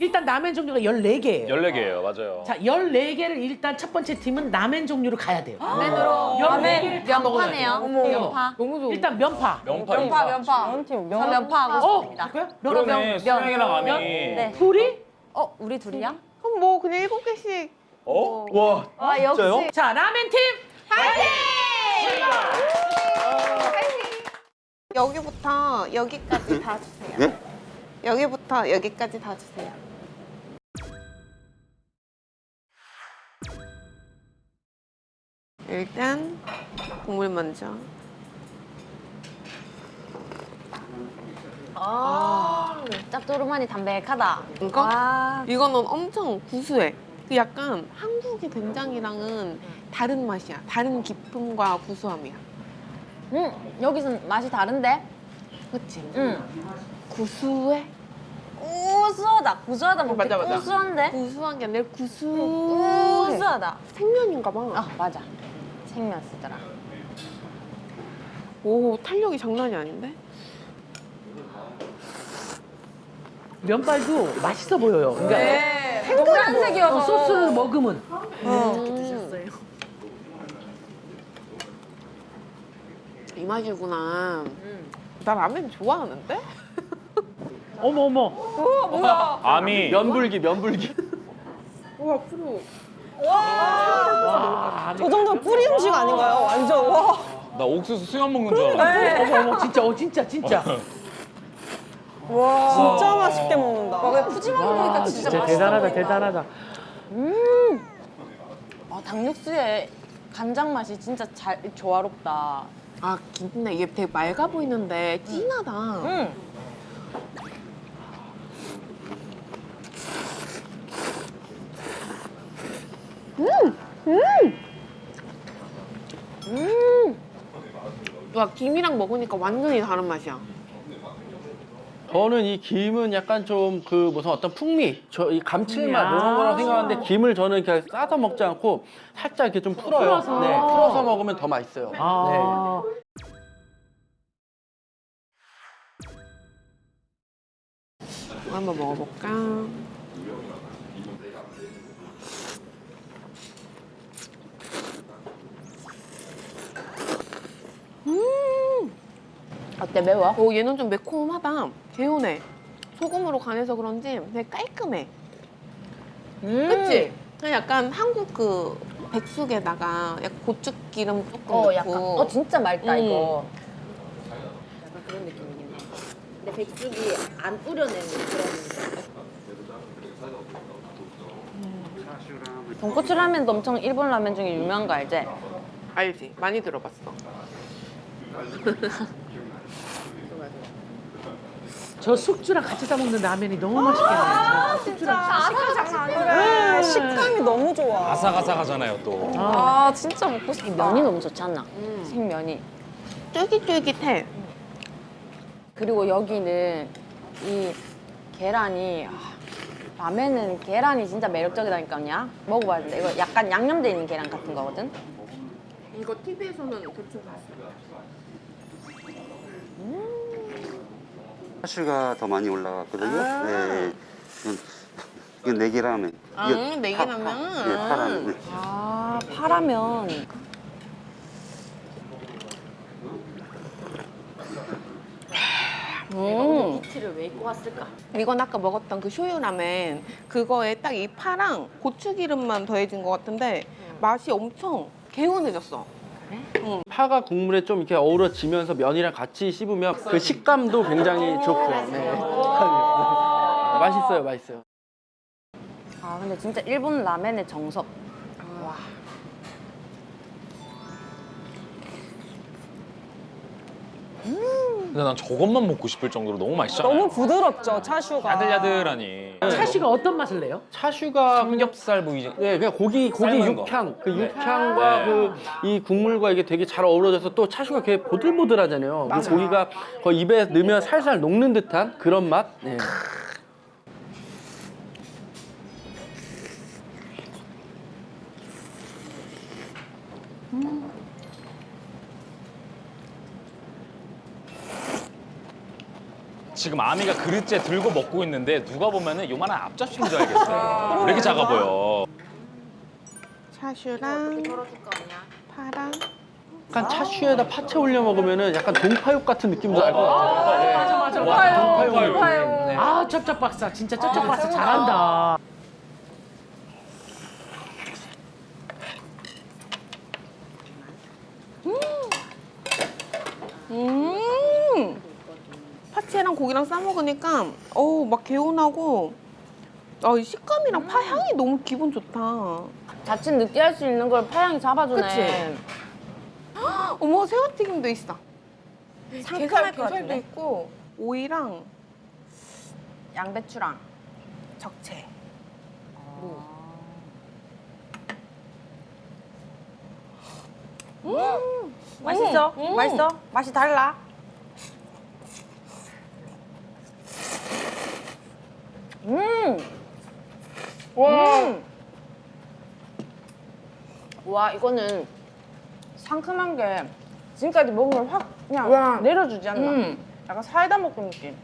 일단 라멘 종류가 14개예요. 14개예요, 맞아요. 자, 14개를 일단 첫 번째 팀은 라멘 종류로 가야 돼요. 라멘으로 14개를 다 먹어야 돼요. 면파네요. 면파. 너무 좋아. 일단 면파. 명파, 면파 면파. 저 면파 하고 어, 싶습니다. 그래요? 그러네, 면, 수영이랑 아미. 네. 둘이? 어 우리 둘이야? 그럼 뭐 그냥 일곱 개씩. 어? 와, 아 역시. 자, 라멘 팀 여기부터 여기까지 다 주세요. 네? 여기부터 여기까지 다 주세요. 일단 국물 먼저. 아 짭조름하니 담백하다. 이거? 와. 이거는 엄청 구수해. 그 약간 한국의 된장이랑은 다른 맛이야. 다른 기품과 구수함이야. 음 여기선 맛이 다른데? 그치? 음. 구수해? 구수하다. 구수하다 먹기 맞아, 맞아. 구수한데? 구수한 게 아니라 구수해. 구수하다. 생면인가 봐. 아 맞아. 생면 쓰더라. 오, 탄력이 장난이 아닌데? 면발도 맛있어 보여요. 그러니까 네. 노란색이어서. 어, 소스를 먹으면 음. 이 맛이구나. 나 라면 좋아하는데? 어머 어머. 아미. 면불기 면불기 오, 앞으로. 와, 저 정도면 뿌리 음식 아닌가요? 완전 와. 나 옥수수 수염 먹는 줄 알았는데. 어머 어머 진짜 어 진짜 진짜. 진짜 맛있게 먹는다. 왜 푸짐하게 먹으니까 와, 진짜, 진짜 맛있어 대단하다 보인다. 대단하다. 아, 닭육수에 간장 맛이 진짜 잘 조화롭다. 아, 근데 이게 되게 맑아 보이는데 진하다. 음. 와, 김이랑 먹으니까 완전히 다른 맛이야. 저는 이 김은 약간 좀 그 무슨 어떤 풍미, 저 이 감칠맛 야. 이런 거라고 생각하는데 김을 저는 그냥 싸서 먹지 않고 살짝 이렇게 좀 풀어요. 풀어서. 네, 풀어서 먹으면 더 맛있어요. 아. 이거 한번 먹어볼까? 어때 매워? 오, 얘는 좀 매콤하다. 개운해. 소금으로 간해서 그런지 되게 깔끔해. 음. 그치? 그냥 약간 한국 그 백숙에다가 약간 고추기름 조금 어 넣고 약간 어 진짜 맑다 음. 이거. 그런 느낌이긴 해. 근데 백숙이 안 뿌려내는 그런. 돈코츠 라면도 엄청 일본 라면 중에 유명한 거 알지? 알지? 많이 들어봤어. 저 숙주랑 같이 싸 먹는 라면이 너무 맛있겠네요. 숙주랑 그래, 식감이 너무 좋아. 아삭아삭하잖아요, 또. 아 진짜 먹고 싶어. 면이 너무 좋지 않나? 생면이. 쫄깃쫄깃해. 그리고 여기는 이 계란이 아, 라면은 계란이 진짜 매력적이다니까요. 먹어봐야 돼. 이거 약간 양념돼 있는 계란 같은 거거든. 이거 TV에서는 대충 봤어. 차슈가 더 많이 올라갔거든요. 네. 이건, 이건 내기라면. 아, 내기라면? 네, 파라면. 네. 아 파라면. 음. 티를 왜 입고 왔을까? 이건 아까 먹었던 그 쇼유라멘 그거에 딱 이 파랑 고추기름만 더해진 것 같은데 맛이 엄청 개운해졌어. 파가 국물에 좀 이렇게 어우러지면서 면이랑 같이 씹으면 그 식감도 굉장히 좋고. 네. 맛있어요, 맛있어요. 아 근데 진짜 일본 라멘의 정석. 근데 난 저것만 먹고 싶을 정도로 너무 맛있잖아요. 너무 부드럽죠, 차슈가. 야들야들하니. 차슈가 어떤 맛을 내요? 차슈가 삼겹살 부위지. 네, 그냥 고기 고기 삶은 거. 육향, 그 네. 육향과 네. 그이 국물과 이게 되게 잘 어우러져서 또 차슈가 되게 보들보들하잖아요. 그 고기가 거의 입에 넣으면 살살 녹는 듯한 그런 맛. 네. 지금 아미가 그릇째 들고 먹고 있는데 누가 보면 은 요만한 앞접시인 줄 알겠어요. 왜 이렇게 작아 보여? 차슈랑 파랑. 약간 차슈에다 파채 올려 먹으면 은 약간 동파육 같은 느낌도 날 것 같아요. 네. 맞아 맞아 와, 맞아. 동파육 느낌. 네. 아 쩝쩝 박사 진짜 쩝쩝 박사 잘한다. 음. 파채랑 고기랑 싸 먹으니까 어우 막 개운하고 아, 이 식감이랑 파 향이 너무 기분 좋다. 자칫 느끼할 수 있는 걸 파향이 잡아주네. 그치? 어머 새우튀김도 있어. 상큼할 것 같은데? 있고 오이랑 양배추랑. 적채. 맛있어? 음. 맛있어? 맛이 달라? 음! 와. 음! 와, 이거는 상큼한 게 지금까지 먹은 걸 확 그냥 와. 내려주지 않나? 음. 약간 사이다 먹는 느낌.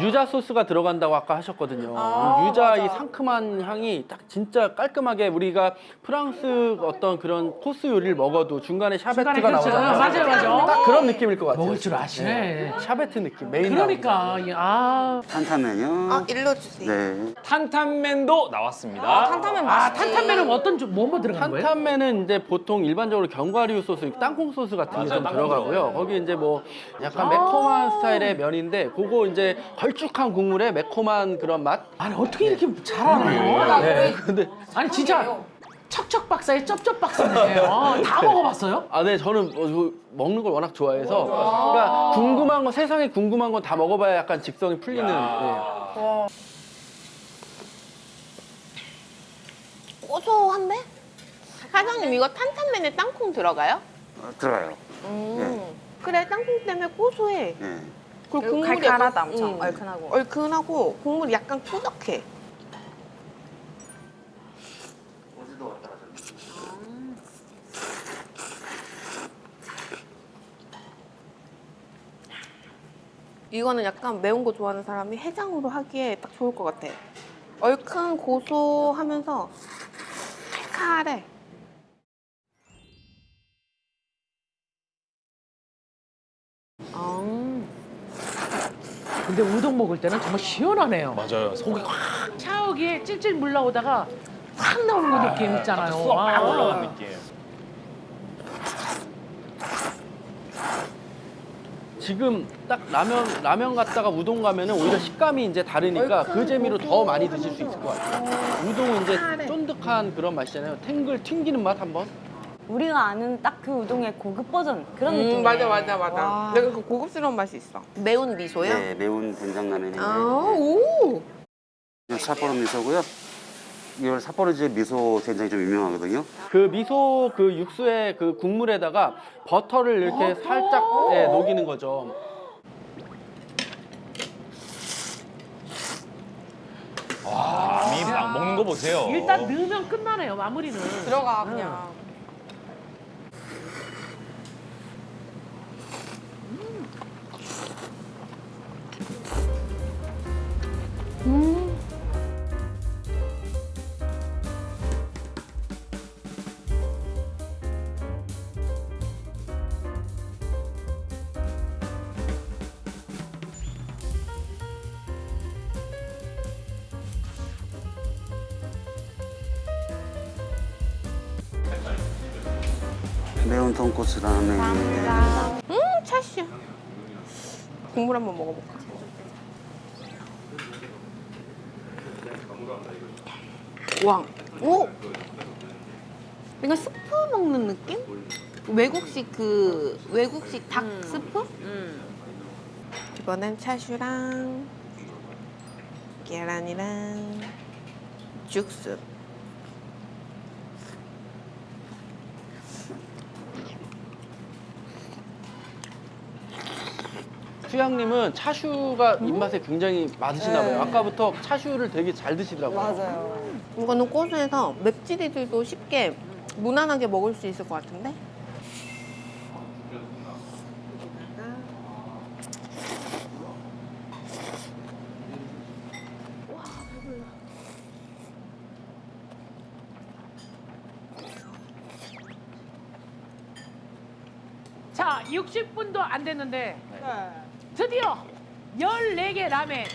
유자 소스가 들어간다고 아까 하셨거든요. 아, 유자 맞아. 이 상큼한 향이 딱 진짜 깔끔하게 우리가 프랑스 어떤 그런 코스 요리를 먹어도 중간에 샤베트가 그렇죠. 나오잖아요. 맞아요, 맞아요. 딱 그런 느낌일 것 같아요. 먹을 줄 아시네. 샤베트 느낌 메인 그러니까 이- 아, 탄탄면요. 아 일러주세요. 네. 탄탄면도 나왔습니다. 탄탄면 아 맛있지. 탄탄면은 어떤 좀 뭐뭐 들어간 거예요? 탄탄면은 이제 보통 일반적으로 견과류 소스, 땅콩 소스 같은 게 좀 들어가고요. 거기 이제 뭐 약간 매콤한 스타일의 면인데 그거 이제 걸쭉한 국물에 매콤한 그런 맛. 아니 어떻게 이렇게 잘하나요? 네. 근데 아니 진짜 척척 박사의 쩝쩝 박사네. 아, 다 먹어봤어요? 아, 네, 저는 어, 저 먹는 걸 워낙 좋아해서 그러니까 궁금한 거 세상에 궁금한 건 다 먹어봐야 약간 직성이 풀리는. 네. 고소한데? 사장님 이거 탄탄면에 땅콩 들어가요? 어, 들어가요. 음. 그래 땅콩 때문에 고소해. 네. 그리고 국물이 칼칼하다 약간- 엄청 음. 얼큰하고. 얼큰하고 국물이 약간 꾸덕해. 이거는 약간 매운 거 좋아하는 사람이 해장으로 하기에 딱 좋을 것 같아. 얼큰 고소하면서 칼칼해. 근데 우동 먹을 때는 정말 시원하네요. 맞아요. 속이 확 차옥이 찔찔 물나오다가 확 나오는 그 느낌 있잖아요. 쏙막 아. 올라간 느낌. 지금 딱 라면 라면 갔다가 우동 가면은 오히려 식감이 이제 다르니까 그 재미로 더 많이 드실 수 있을 것 같아요. 우동은 이제 쫀득한 그런 맛이잖아요. 탱글 튕기는 맛 한번. 우리가 아는 딱 그 우동의 고급 버전 그런 음, 느낌. 맞아 맞아 맞아. 내가 그 고급스러운 맛이 있어. 매운 미소요? 네, 매운 된장 라면인데 아 오. 이건 삿포로 미소고요. 이걸 삿포로지의 미소 된장이 좀 유명하거든요. 그 미소 그 육수의 그 국물에다가 버터를 이렇게 살짝 예, 녹이는 거죠. 아미 막 먹는 거 보세요. 일단 넣으면 끝나네요. 마무리는. 들어가 그냥. 매운豚骨 라면. 음 차슈. 국물 한번 먹어볼까? 와, 오. 이거 스프 먹는 느낌? 외국식 그 외국식 닭 스프? 이번엔 차슈랑 계란이랑 죽순. 수양님은 차슈가 음? 입맛에 굉장히 맞으시나 봐요. 네. 아까부터 차슈를 되게 잘 드시더라고요. 맞아요. 이거는 고소해서 맵찔이들도 쉽게 무난하게 먹을 수 있을 것 같은데? 자, 60분도 안 됐는데 네. 드디어 14개 라멘.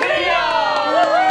아,